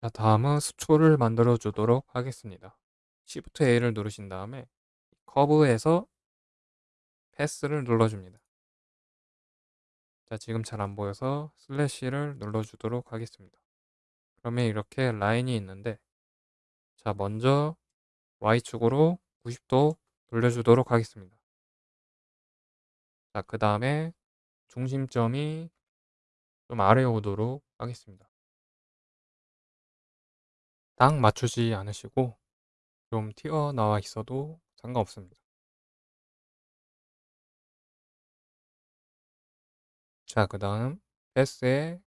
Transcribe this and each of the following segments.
자, 다음은 수초를 만들어 주도록 하겠습니다. Shift A를 누르신 다음에 커브에서 패스를 눌러줍니다. 자, 지금 잘 안 보여서 슬래시를 눌러주도록 하겠습니다. 그러면 이렇게 라인이 있는데 자, 먼저 Y축으로 90도 돌려주도록 하겠습니다. 자, 그 다음에 중심점이 좀 아래 오도록 하겠습니다. 딱 맞추지 않으시고 좀 튀어나와 있어도 상관없습니다. 자, 그 다음 패스의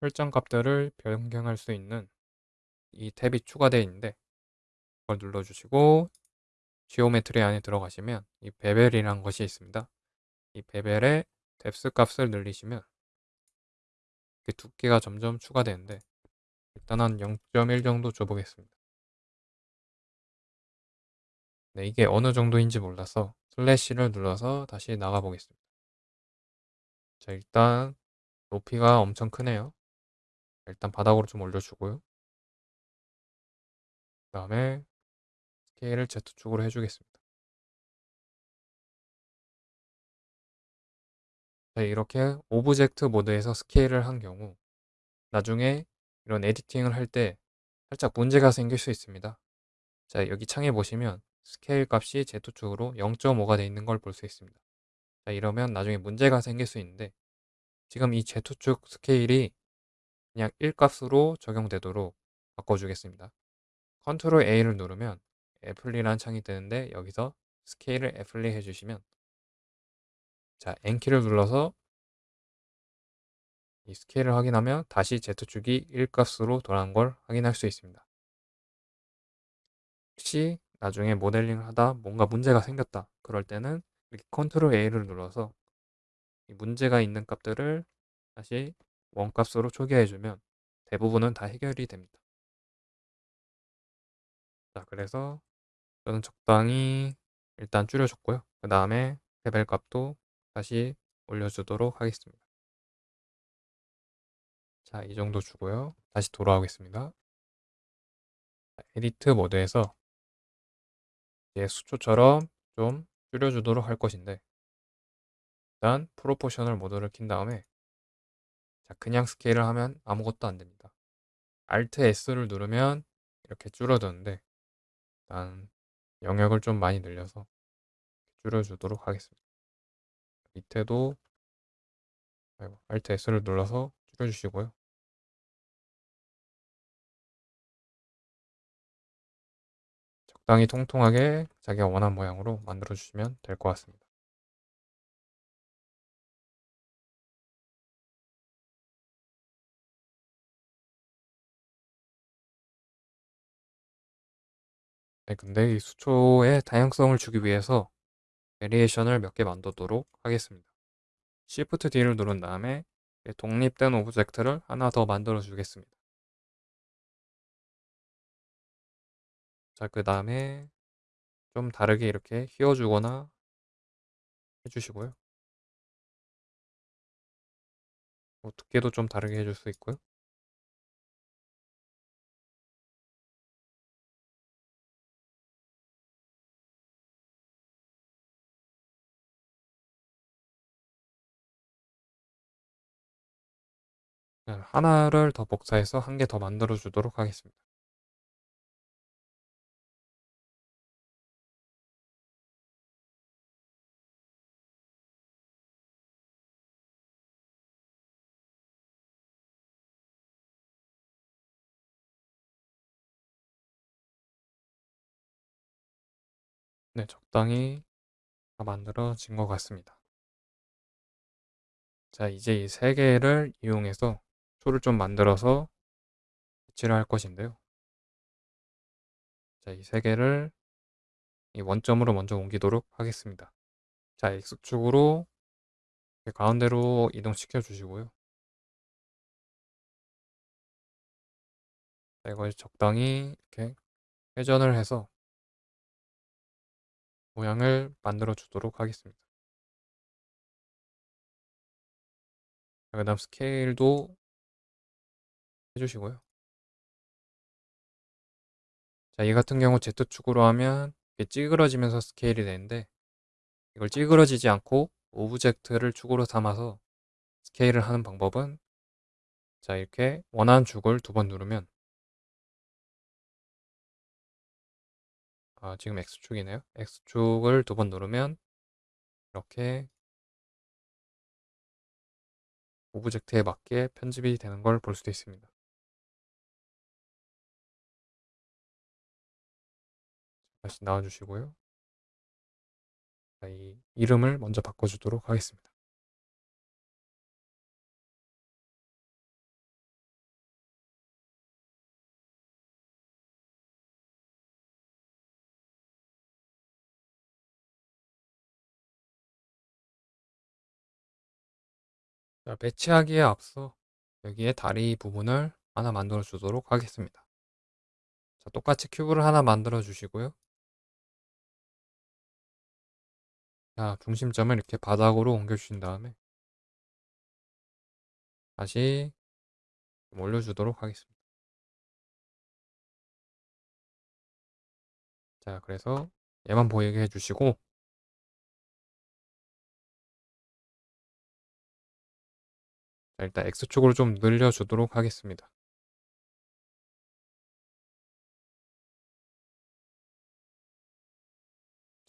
설정 값들을 변경할 수 있는 이 탭이 추가되어 있는데 그걸 눌러주시고 geometry 안에 들어가시면 이 bevel이라는 것이 있습니다. 이 베벨의 뎁스 값을 늘리시면 두께가 점점 추가되는데 일단 한 0.1 정도 줘보겠습니다. 네, 이게 어느 정도인지 몰라서 슬래시를 눌러서 다시 나가 보겠습니다. 자, 일단 높이가 엄청 크네요. 일단 바닥으로 좀 올려주고요. 그 다음에 스케일을 Z축으로 해주겠습니다. 자, 이렇게 object mode에서 스케일을 한 경우 나중에 이런 editing을 할 때 살짝 문제가 생길 수 있습니다. 자, 여기 창에 보시면 스케일 값이 Z축으로 0.5가 되어 있는 걸 볼 수 있습니다. 자, 이러면 나중에 문제가 생길 수 있는데 지금 이 Z축 스케일이 그냥 1값으로 적용되도록 바꿔주겠습니다. 컨트롤 A를 누르면 apply라는 창이 뜨는데 여기서 스케일을 apply 해주시면 자 N키를 눌러서 이 스케일을 확인하면 다시 Z축이 1값으로 돌아간 걸 확인할 수 있습니다. 혹시 나중에 모델링을 하다 뭔가 문제가 생겼다 그럴 때는 이렇게 컨트롤 A를 눌러서 문제가 있는 값들을 다시 원값으로 초기화해주면 대부분은 다 해결이 됩니다. 자, 그래서 저는 적당히 일단 줄여줬고요. 그 다음에 bevel 값도 다시 올려주도록 하겠습니다. 자, 이 정도 주고요. 다시 돌아오겠습니다. edit mode에서 이제 수초처럼 좀 줄여주도록 할 것인데 일단 프로포셔널 모드를 킨 다음에 자, 그냥 스케일을 하면 아무것도 안 됩니다. Alt S를 누르면 이렇게 줄어드는데 일단 영역을 좀 많이 늘려서 줄여주도록 하겠습니다. 밑에도 Alt S를 눌러서 줄여주시고요. 적당히 통통하게 자기가 원하는 모양으로 만들어 주시면 될 것 같습니다. 네, 근데 이 수초의 다양성을 주기 위해서 variation을 몇 개 만들도록 하겠습니다. Shift D를 누른 다음에 독립된 object를 하나 더 만들어 주겠습니다. 자, 그 다음에 좀 다르게 이렇게 휘어주거나 해주시고요. 뭐 두께도 좀 다르게 해줄 수 있고요. 네, 하나를 더 복사해서 한 개 더 만들어 주도록 하겠습니다. 네, 적당히 다 만들어진 것 같습니다. 자, 이제 이 세 개를 이용해서 초를 좀 만들어서 배치를 할 것인데요. 자, 이 세 개를 이 원점으로 먼저 옮기도록 하겠습니다. 자, X축으로 가운데로 이동시켜 주시고요. 자, 이걸 적당히 이렇게 회전을 해서 모양을 만들어 주도록 하겠습니다. 그 다음 스케일도 해주시고요. 자, 이 같은 경우 Z축으로 하면 찌그러지면서 스케일이 되는데 이걸 찌그러지지 않고 object를 축으로 삼아서 스케일을 하는 방법은 자 이렇게 원하는 축을 두 번 누르면 아 지금 X축이네요. X축을 두 번 누르면 이렇게 object에 맞게 편집이 되는 걸 볼 수도 있습니다. 다시 나와주시고요. 자, 이 이름을 먼저 바꿔주도록 하겠습니다. 자, 배치하기에 앞서 여기에 다리 부분을 하나 만들어 주도록 하겠습니다. 자, 똑같이 큐브를 하나 만들어 주시고요. 자, 중심점을 이렇게 바닥으로 옮겨 주신 다음에 다시 올려주도록 하겠습니다. 자, 그래서 얘만 보이게 해주시고 일단 X축으로 좀 늘려주도록 하겠습니다.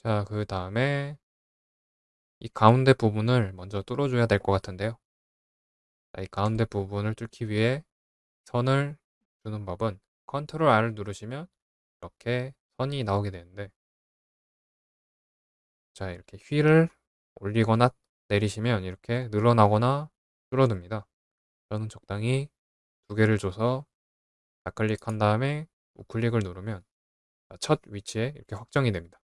자, 그 다음에 이 가운데 부분을 먼저 뚫어줘야 될 것 같은데요. 자, 이 가운데 부분을 뚫기 위해 선을 주는 법은 컨트롤 R을 누르시면 이렇게 선이 나오게 되는데 자 이렇게 휠을 올리거나 내리시면 이렇게 늘어나거나 줄어듭니다. 저는 적당히 두 개를 줘서 좌클릭한 다음에 우클릭을 누르면 첫 위치에 이렇게 확정이 됩니다.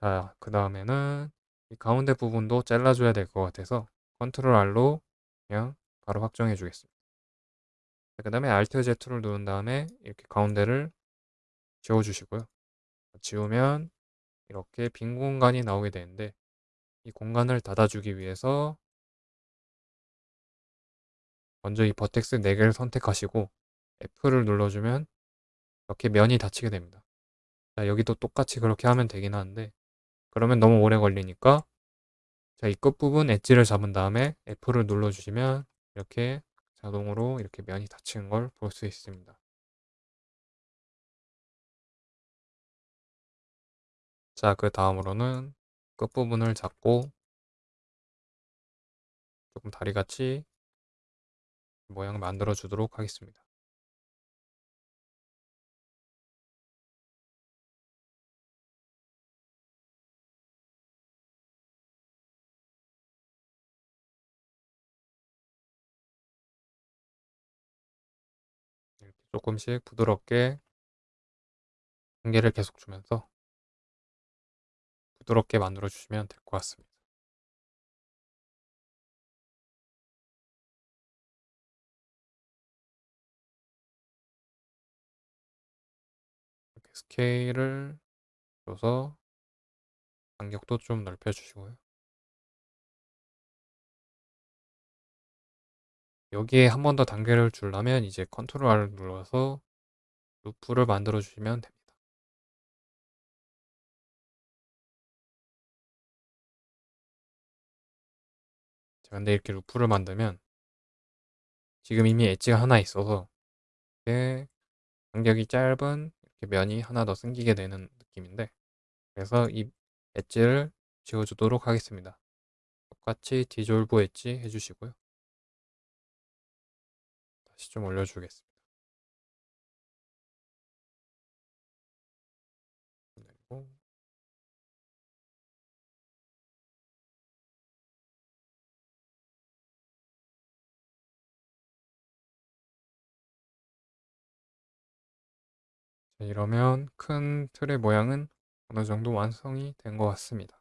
자, 그 다음에는 이 가운데 부분도 잘라줘야 될 것 같아서 컨트롤 R로 그냥 바로 확정해 주겠습니다. 그 다음에 Alt Z를 누른 다음에 이렇게 가운데를 지워주시고요. 지우면 이렇게 빈 공간이 나오게 되는데 이 공간을 닫아주기 위해서 먼저 이 버텍스 4개를 선택하시고 F를 눌러주면 이렇게 면이 닫히게 됩니다. 자, 여기도 똑같이 그렇게 하면 되긴 하는데 그러면 너무 오래 걸리니까 자, 이 끝부분 엣지를 잡은 다음에 F를 눌러주시면 이렇게 자동으로 이렇게 면이 닫히는 걸 볼 수 있습니다. 자, 그 다음으로는 끝부분을 잡고 조금 다리같이 모양 만들어 주도록 하겠습니다. 조금씩 부드럽게 한계를 계속 주면서 부드럽게 만들어 주시면 될 것 같습니다. 스케일을 줘서 간격도 좀 넓혀 주시고요. 여기에 한 번 더 단계를 주려면 이제 컨트롤 R을 눌러서 루프를 만들어 주시면 됩니다. 근데 이렇게 루프를 만들면 지금 이미 엣지가 하나 있어서 이렇게 간격이 짧은 이렇게 면이 하나 더 생기게 되는 느낌인데 그래서 이 엣지를 지워주도록 하겠습니다. 똑같이 dissolve edge 해주시고요. 다시 좀 올려주겠습니다. 이러면 큰 틀의 모양은 어느 정도 완성이 된 것 같습니다.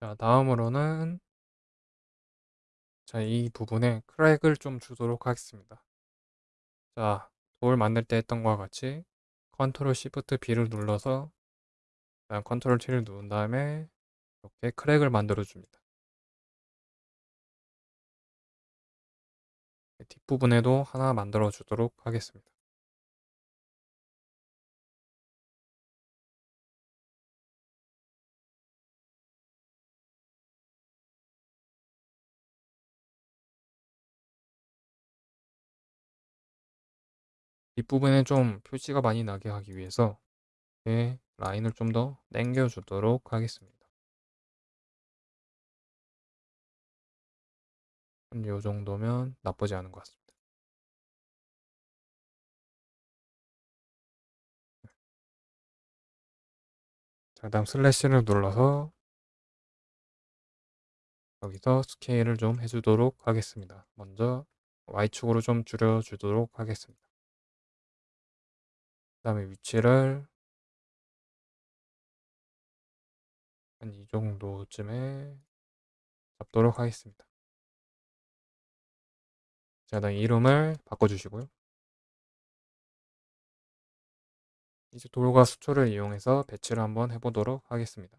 자, 다음으로는 자, 이 부분에 crack을 좀 주도록 하겠습니다. 자, 돌 만들 때 했던 것과 같이 컨트롤 shift B를 눌러서 컨트롤 T를 누른 다음에 이렇게 crack을 만들어 줍니다. 뒷부분에도 하나 만들어 주도록 하겠습니다. 뒷부분에 좀 표시가 많이 나게 하기 위해서 이렇게 라인을 좀 더 당겨 주도록 하겠습니다. 한요 정도면 나쁘지 않은 것 같습니다. 자, 다음 슬래시를 눌러서 여기서 스케일을 좀 해주도록 하겠습니다. 먼저 Y축으로 좀 줄여주도록 하겠습니다. 그 다음에 위치를 한 이 정도쯤에 잡도록 하겠습니다. 자, 다음 이름을 바꿔주시고요. 이제 돌과 수초를 이용해서 배치를 한번 해보도록 하겠습니다.